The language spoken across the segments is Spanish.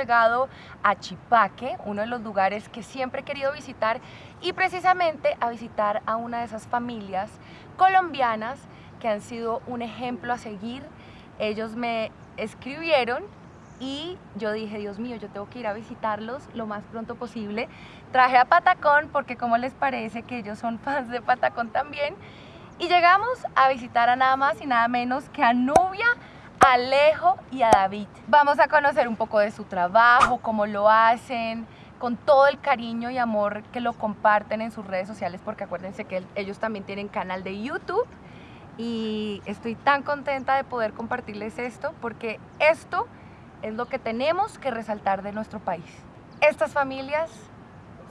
llegado a Chipaque, uno de los lugares que siempre he querido visitar y precisamente a visitar a una de esas familias colombianas que han sido un ejemplo a seguir. Ellos me escribieron y yo dije, Dios mío, yo tengo que ir a visitarlos lo más pronto posible. Traje a Patacón porque como les parece que ellos son fans de Patacón también. Y llegamos a visitar a nada más y nada menos que a Nubia, Alejo y a David. Vamos a conocer un poco de su trabajo, cómo lo hacen, con todo el cariño y amor que lo comparten en sus redes sociales, porque acuérdense que ellos también tienen canal de YouTube y estoy tan contenta de poder compartirles esto, porque esto es lo que tenemos que resaltar de nuestro país. Estas familias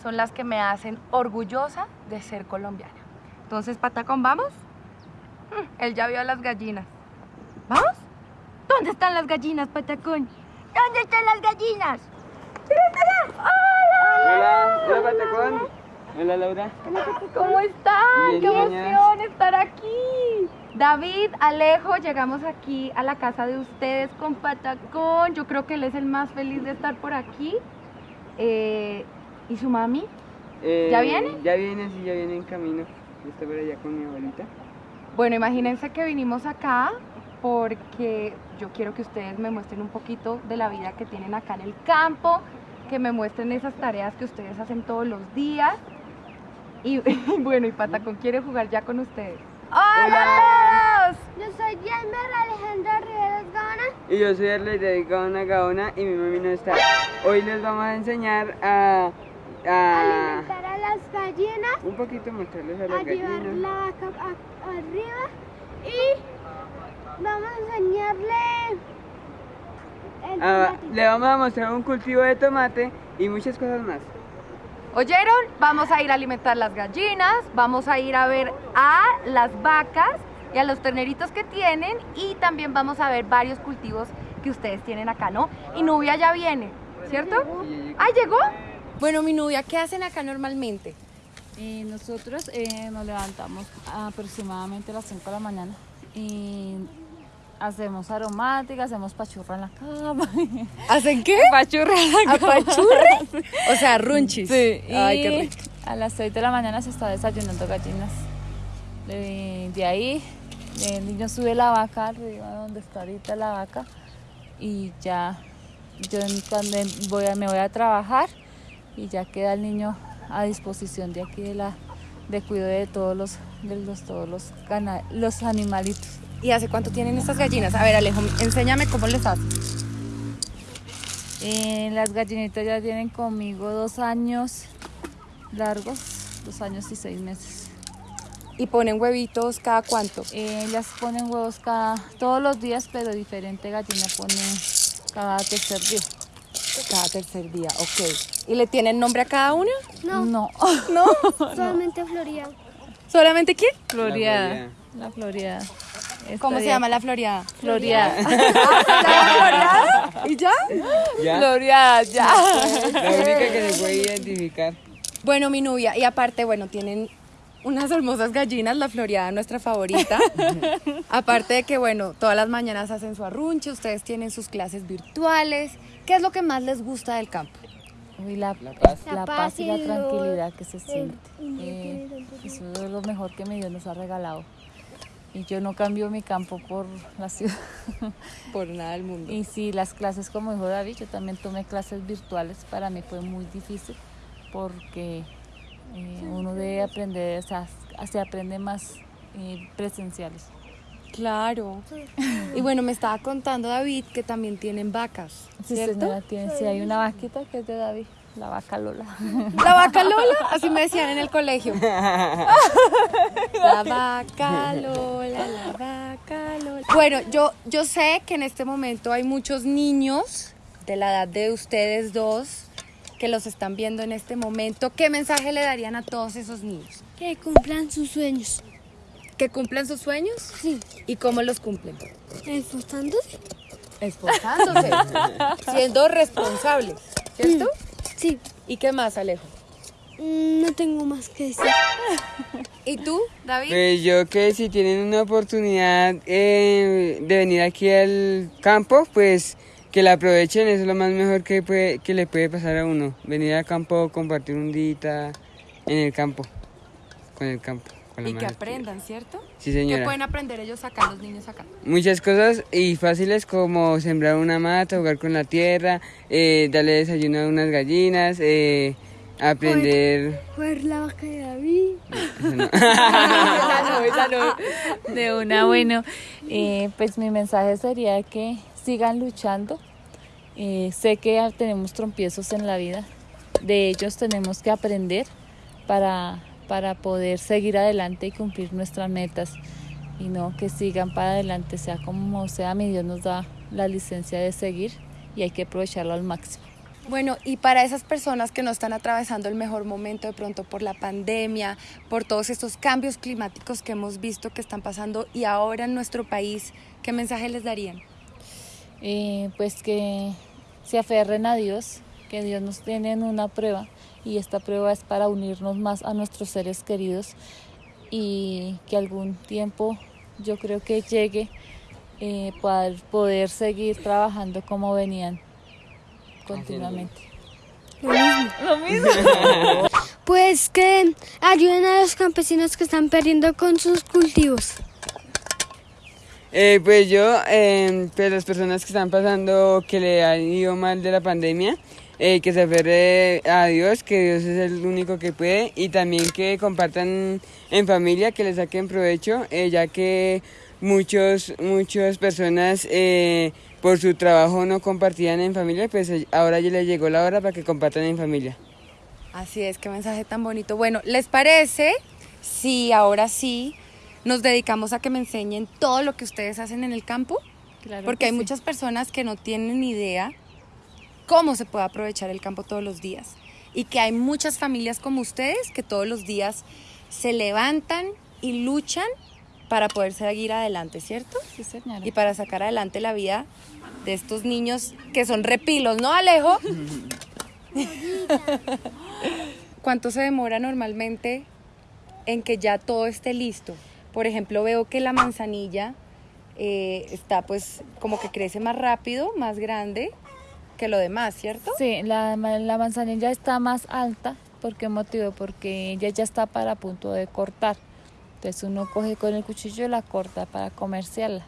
son las que me hacen orgullosa de ser colombiana. Entonces, Patacón, ¿vamos? Mm, él ya vio a las gallinas. ¿Vamos? ¿Dónde están las gallinas, Patacón? ¿Dónde están las gallinas? ¡Hola! Hola, hola Patacón. Hola Laura. ¿Cómo están? Bien, ¡Qué emoción estar aquí! David, Alejo, llegamos aquí a la casa de ustedes con Patacón. Yo creo que él es el más feliz de estar por aquí. Eh, ¿Y su mami? Eh, ¿Ya viene? Ya viene, sí, ya viene en camino. Yo estoy por allá con mi abuelita. Bueno, imagínense que vinimos acá porque yo quiero que ustedes me muestren un poquito de la vida que tienen acá en el campo, que me muestren esas tareas que ustedes hacen todos los días. Y, bueno, y Patacón quiere jugar ya con ustedes. ¡Hola! a todos! Yo soy Yelmer Alejandra Riveros Gaona. Y yo soy de Gaona Gaona y mi mami no está. Hoy les vamos a enseñar a, a Alimentar a las gallinas, un poquito mostrarles a a las llevar gallinas. la vaca a- arriba y vamos a enseñarle el Ah, le vamos a mostrar un cultivo de tomate y muchas cosas más. ¿Oyeron? Vamos a ir a alimentar las gallinas, vamos a ir a ver a las vacas y a los terneritos que tienen y también vamos a ver varios cultivos que ustedes tienen acá, ¿no? Y Nubia ya viene, ¿cierto? ¿Ah, llegó? Bueno, mi Nubia, ¿qué hacen acá normalmente? Eh, nosotros eh, nos levantamos aproximadamente a las 5 de la mañana y hacemos aromática, hacemos pachurra en la cama. ¿Hacen qué? pachurra en la cama. ¿Apachurre? O sea, runchis. Sí, Ay, y qué rico. a las 6 de la mañana se está desayunando gallinas. De, de ahí el niño sube la vaca arriba donde está ahorita la vaca y ya yo voy a, me voy a trabajar y ya queda el niño a disposición de aquí de la de cuidado de todos los de los todos los los animalitos. ¿Y hace cuánto tienen estas gallinas? A ver, Alejo, enséñame cómo les hacen. Eh, las gallinitas ya tienen conmigo dos años largos, dos años y seis meses. ¿Y ponen huevitos cada cuánto? Eh, ellas ponen huevos cada, todos los días, pero diferente gallina pone cada tercer día. Cada tercer día, ok. ¿Y le tienen nombre a cada una? No, No, ¿No? solamente Florida. ¿Solamente quién? floreada. La floreada. ¿Cómo se llama la floreada? Floreada. ¿Floreada? ¿Y ya? ¿Ya? floreada, ya. La única que se puede identificar. Bueno, mi novia, y aparte, bueno, tienen unas hermosas gallinas, la floreada, nuestra favorita. aparte de que, bueno, todas las mañanas hacen su arrunche, ustedes tienen sus clases virtuales. ¿Qué es lo que más les gusta del campo? Uy, la, La paz. la paz y y la tranquilidad que se siente. Eh, eso es lo mejor que mi Dios nos ha regalado. Y yo no cambio mi campo por la ciudad. Por nada del mundo. Y sí, las clases, como dijo David, yo también tomé clases virtuales. Para mí fue muy difícil porque eh, uno debe aprender, o sea, se aprende más eh, presenciales. Claro. Y bueno, me estaba contando David que también tienen vacas, Sí, ¿cierto? señora, tiene, sí, hay una vaquita que es de David, la vaca Lola. La vaca Lola, así me decían en el colegio. La vaca Lola, la vaca Lola. Bueno, yo, yo sé que en este momento hay muchos niños de la edad de ustedes dos que los están viendo en este momento. ¿Qué mensaje le darían a todos esos niños? Que cumplan sus sueños. ¿Que cumplan sus sueños? Sí, ¿Y cómo los cumplen? esforzándose. Esforzándose, siendo responsables, ¿cierto? Sí, ¿Y qué más, Alejo? mm, no tengo más que decir. ¿Y tú, David? Pues yo que si tienen una oportunidad eh, de venir aquí al campo, pues que la aprovechen, eso es lo más mejor que, puede, que le puede pasar a uno. Venir al campo, compartir un día en el campo, con el campo. Con la Y que aprendan, ¿cierto? Sí, ¿Qué señora. pueden aprender ellos acá, los niños acá? Muchas cosas y fáciles como sembrar una mata, jugar con la tierra, eh, darle desayuno a unas gallinas, eh, aprender... Jugar la vaca de David. no. De una, bueno, eh, pues mi mensaje sería que sigan luchando. Eh, sé que tenemos trompiezos en la vida, de ellos tenemos que aprender para, para poder seguir adelante y cumplir nuestras metas y no que sigan para adelante, sea como sea, mi Dios nos da la licencia de seguir y hay que aprovecharlo al máximo. Bueno, y para esas personas que no están atravesando el mejor momento de pronto por la pandemia, por todos estos cambios climáticos que hemos visto que están pasando y ahora en nuestro país, ¿qué mensaje les darían? eh, pues que se aferren a Dios, que Dios nos tiene en una prueba y esta prueba es para unirnos más a nuestros seres queridos y que algún tiempo yo creo que llegue eh, para poder seguir trabajando como venían continuamente. Lo mismo. Pues que ayuden a los campesinos que están perdiendo con sus cultivos. Eh, pues yo, eh, pues las personas que están pasando, que le han ido mal de la pandemia, eh, que se aferre a Dios, que Dios es el único que puede, y también que compartan en familia, que le saquen provecho, eh, ya que muchos, muchas personas eh, por su trabajo no compartían en familia, pues ahora ya les llegó la hora para que compartan en familia. Así es, qué mensaje tan bonito. Bueno, ¿les parece si ahora sí nos dedicamos a que me enseñen todo lo que ustedes hacen en el campo? Claro Porque que hay sí. muchas personas que no tienen ni idea cómo se puede aprovechar el campo todos los días. Y que hay muchas familias como ustedes que todos los días se levantan y luchan para poder seguir adelante, ¿cierto? Sí, señora. Y para sacar adelante la vida de estos niños que son repilos, ¿no, Alejo? ¿Cuánto se demora normalmente en que ya todo esté listo? Por ejemplo, veo que la manzanilla eh, está pues como que crece más rápido, más grande que lo demás, ¿cierto? Sí, la, la manzanilla está más alta. ¿Por qué motivo? Porque ella ya está para punto de cortar. Entonces uno coge con el cuchillo y la corta para comerciarla.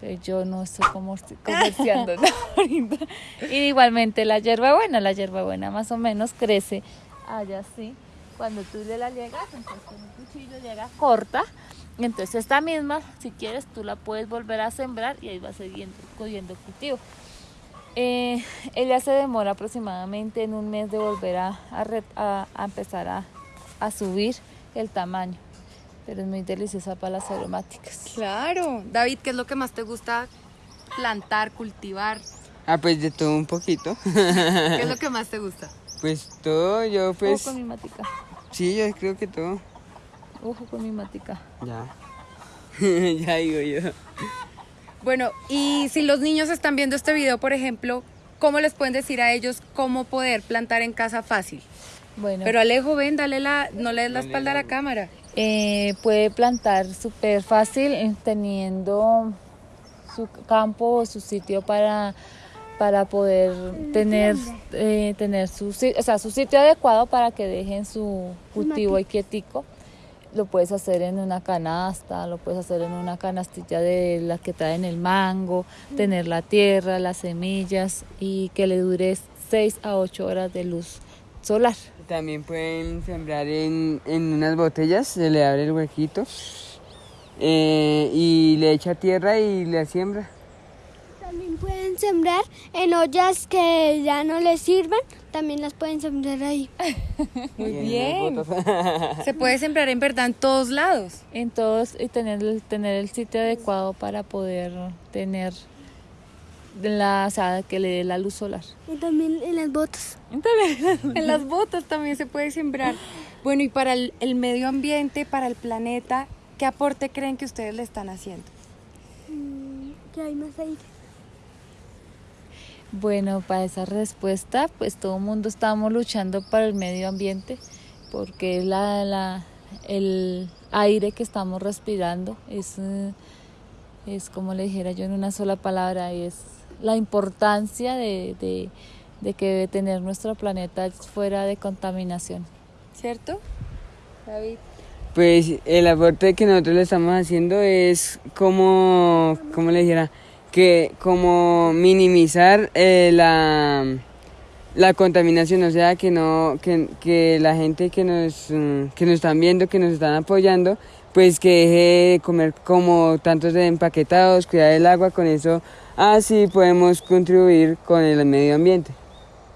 Pero yo no estoy comerciando ahorita. Y igualmente la hierbabuena, la hierbabuena más o menos crece allá así. Cuando tú le la llegas, entonces con el cuchillo llega corta. Entonces esta misma, si quieres, tú la puedes volver a sembrar y ahí va siguiendo, cogiendo cultivo. Eh, ella se demora aproximadamente en un mes de volver a, a re- a- a empezar a, a subir el tamaño, pero es muy deliciosa para las aromáticas. Claro. David, ¿qué es lo que más te gusta plantar, cultivar? Ah, pues de todo un poquito. ¿Qué es lo que más te gusta? pues todo, yo pues... Ojo con mi matica, Sí, yo creo que todo. ojo con mi matica. Ya. ya digo yo. Bueno, y si los niños están viendo este video, por ejemplo, ¿cómo les pueden decir a ellos cómo poder plantar en casa fácil? Bueno, Pero Alejo, ven, dale la, no le des la espalda a la cámara. eh, puede plantar súper fácil eh, teniendo su campo o su sitio para, para poder tener, eh, tener su, o sea, su sitio adecuado para que dejen su cultivo ahí quietico. Lo puedes hacer en una canasta, lo puedes hacer en una canastilla de las que traen el mango, tener la tierra, las semillas y que le dure 6 a 8 horas de luz solar. También pueden sembrar en, en unas botellas, se le abre el huequito eh, y le echa tierra y le siembra. También pueden sembrar en ollas que ya no les sirvan. También las pueden sembrar ahí. Muy bien. Se puede sembrar en verdad en todos lados. en todos y tener el, tener el sitio adecuado para poder tener la, o sea, que le dé la luz solar. Y también en las botas. En las botas también se puede sembrar. Bueno, y para el, el medio ambiente, para el planeta, ¿qué aporte creen que ustedes le están haciendo? Mm, Que hay más aire. Bueno, para esa respuesta, pues todo el mundo estamos luchando para el medio ambiente, porque es la, la- el aire que estamos respirando es, eh, es como le dijera yo en una sola palabra, es la importancia de, de, de que tener nuestro planeta fuera de contaminación. ¿Cierto? David. Pues el aporte que nosotros le estamos haciendo es como, como le dijera, que como minimizar eh, la, la contaminación, o sea, que no que, que la gente que nos, mm, que nos están viendo, que nos están apoyando, pues que deje de comer como tantos empaquetados, cuidar el agua, con eso así podemos contribuir con el medio ambiente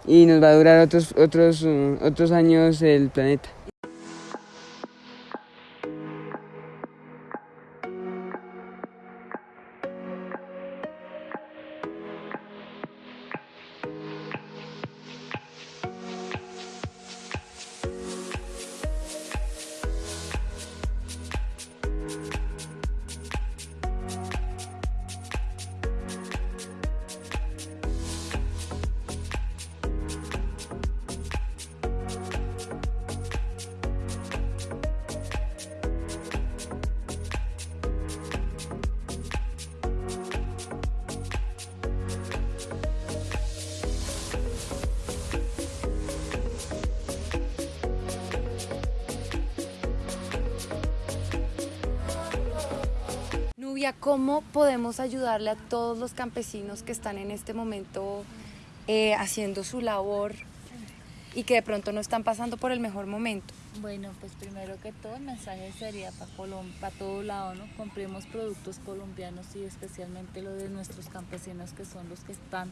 y nos va a durar otros otros mm, otros años el planeta. ¿Cómo podemos ayudarle a todos los campesinos que están en este momento eh, haciendo su labor y que de pronto no están pasando por el mejor momento? Bueno, pues primero que todo el mensaje sería para para todo lado, ¿no? Compremos productos colombianos y especialmente lo de nuestros campesinos que son los que están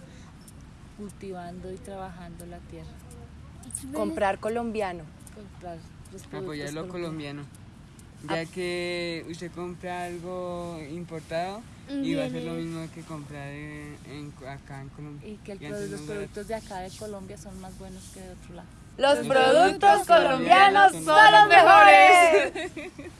cultivando y trabajando la tierra. Comprar colombiano. Comprar los productos Apoyar lo colombianos. colombiano. Ya que usted compra algo importado y va a ser lo mismo que comprar en, en- acá en Colombia. Y que el Y produ- antes los productos de acá de Colombia son más buenos que de otro lado. Los productos colombianos son los mejores.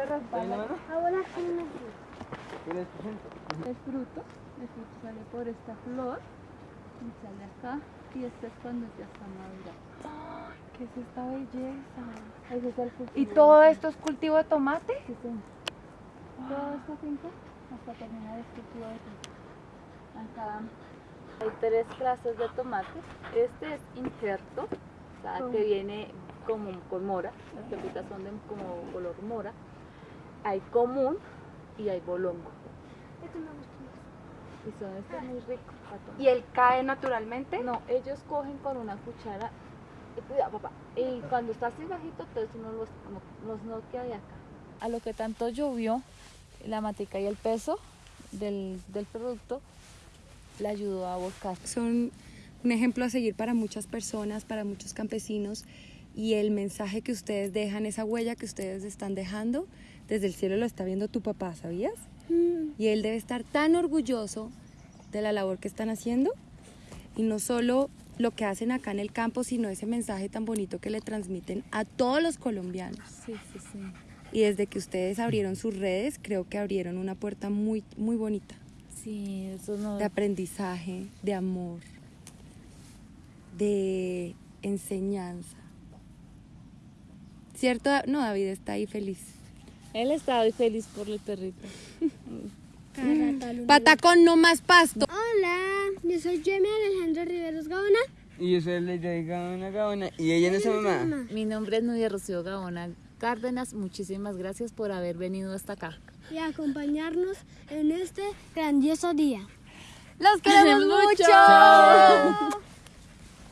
El fruto, el fruto sale por esta flor y sale acá y este es cuando ya está madura. ¿Qué es esta belleza? Ese es el cultivo. ¿Y todo esto es cultivo de tomate? Sí, señor. Toda esta finca hasta terminar el cultivo de tomate. Acá hay tres clases de tomate. Este es injerto, o sea, que viene como con mora. Las pepitas son de como color mora. Hay común y hay bolongo. Y son estos muy tomar. ¿Y él cae naturalmente? No, ellos cogen con una cuchara. Y cuidado, papá. Y cuando está así bajito, entonces uno los, no- los noquea de acá. A lo que tanto llovió, la matica y el peso del, del producto le ayudó a volcar. Son un ejemplo a seguir para muchas personas, para muchos campesinos. Y el mensaje que ustedes dejan, esa huella que ustedes están dejando, desde el cielo lo está viendo tu papá, ¿sabías? Y él debe estar tan orgulloso de la labor que están haciendo. Y no solo lo que hacen acá en el campo, sino ese mensaje tan bonito que le transmiten a todos los colombianos. Sí, sí, sí. Y desde que ustedes abrieron sus redes, creo que abrieron una puerta muy, muy bonita. Sí, eso no. de aprendizaje, de amor, de enseñanza. ¿Cierto? No, David está ahí feliz. Él está hoy feliz por el perrito. Patacón, no más pasto. Hola, yo soy Jamie Alejandro Riveros Gaona. Y yo soy Lady Gaona Gaona. Y ella no es su mamá. Mi nombre es Nudia Rocío Gaona Cárdenas. Muchísimas gracias por haber venido hasta acá. Y acompañarnos en este grandioso día. Los queremos mucho. Chao.